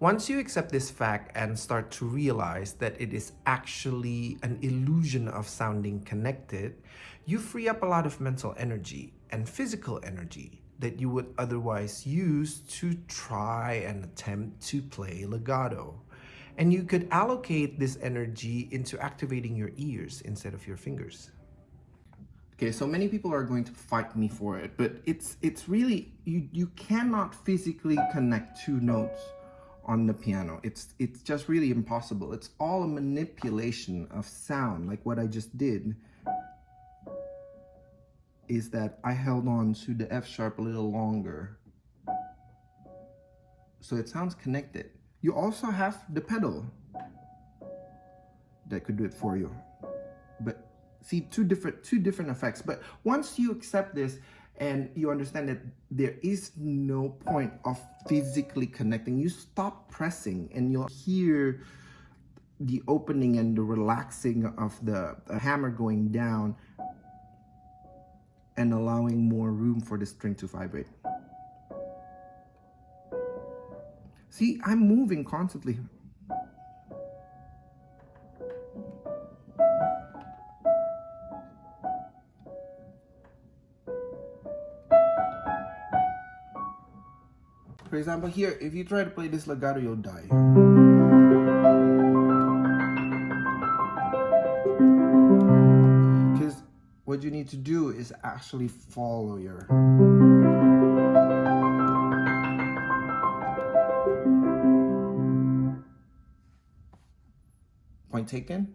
Once you accept this fact and start to realize that it is actually an illusion of sounding connected, you free up a lot of mental energy and physical energy that you would otherwise use to try and attempt to play legato. And you could allocate this energy into activating your ears instead of your fingers. Okay, so many people are going to fight me for it, but it's it's really you you cannot physically connect two notes on the piano. It's it's just really impossible. It's all a manipulation of sound, like what I just did. Is that I held on to the F sharp a little longer. So it sounds connected. You also have the pedal that could do it for you. But see two different two different effects but once you accept this and you understand that there is no point of physically connecting. You stop pressing and you'll hear the opening and the relaxing of the, hammer going down and allowing more room for the string to vibrate. See i'm moving constantly For example, here, if you try to play this legato, you'll die. Because what you need to do is actually follow your... Point taken.